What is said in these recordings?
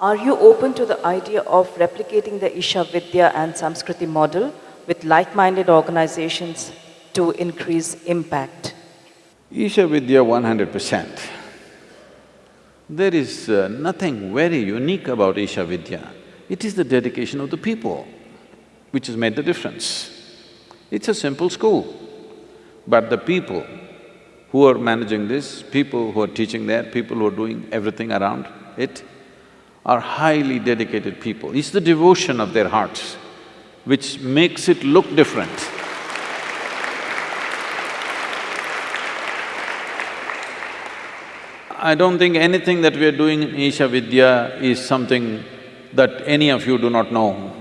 Are you open to the idea of replicating the Isha Vidya and Samskriti model with like-minded organizations to increase impact? Isha Vidya one hundred percent. There is uh, nothing very unique about Isha Vidya. It is the dedication of the people which has made the difference. It's a simple school, but the people who are managing this, people who are teaching there, people who are doing everything around it, are highly dedicated people. It's the devotion of their hearts which makes it look different. I don't think anything that we are doing in Isha Vidya is something that any of you do not know.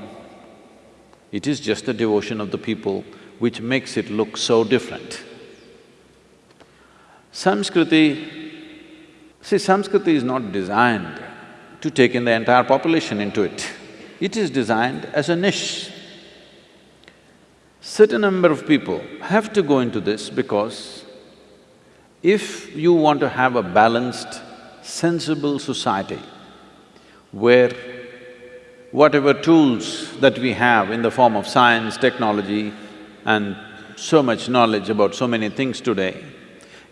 It is just the devotion of the people which makes it look so different. Samskriti, see Samskriti is not designed to take in the entire population into it. It is designed as a niche. Certain number of people have to go into this because if you want to have a balanced, sensible society where whatever tools that we have in the form of science, technology and so much knowledge about so many things today,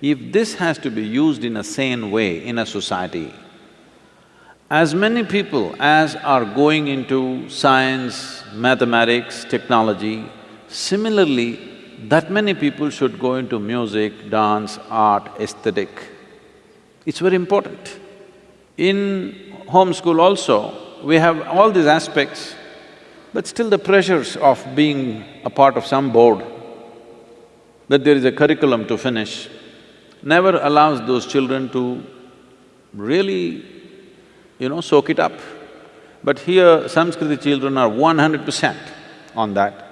if this has to be used in a sane way in a society, as many people as are going into science, mathematics, technology, similarly, that many people should go into music, dance, art, aesthetic. It's very important. In homeschool also, we have all these aspects, but still the pressures of being a part of some board, that there is a curriculum to finish, never allows those children to really you know, soak it up. But here, Samskriti children are one hundred percent on that.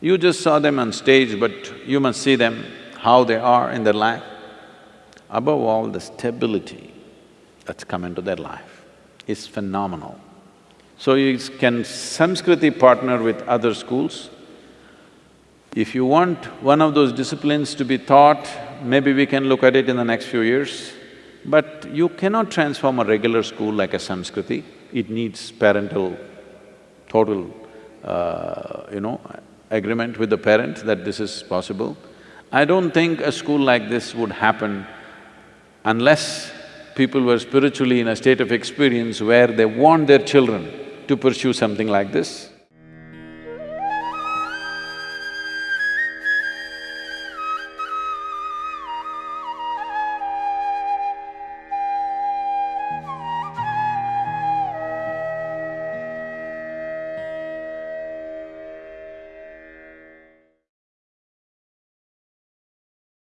You just saw them on stage, but you must see them, how they are in their life. Above all, the stability that's come into their life is phenomenal. So you can Samskriti partner with other schools. If you want one of those disciplines to be taught, maybe we can look at it in the next few years. But you cannot transform a regular school like a Samskriti, it needs parental, total, uh, you know, agreement with the parent that this is possible. I don't think a school like this would happen unless people were spiritually in a state of experience where they want their children to pursue something like this.